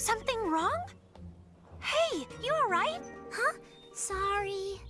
Something wrong? Hey, you alright? Huh? Sorry.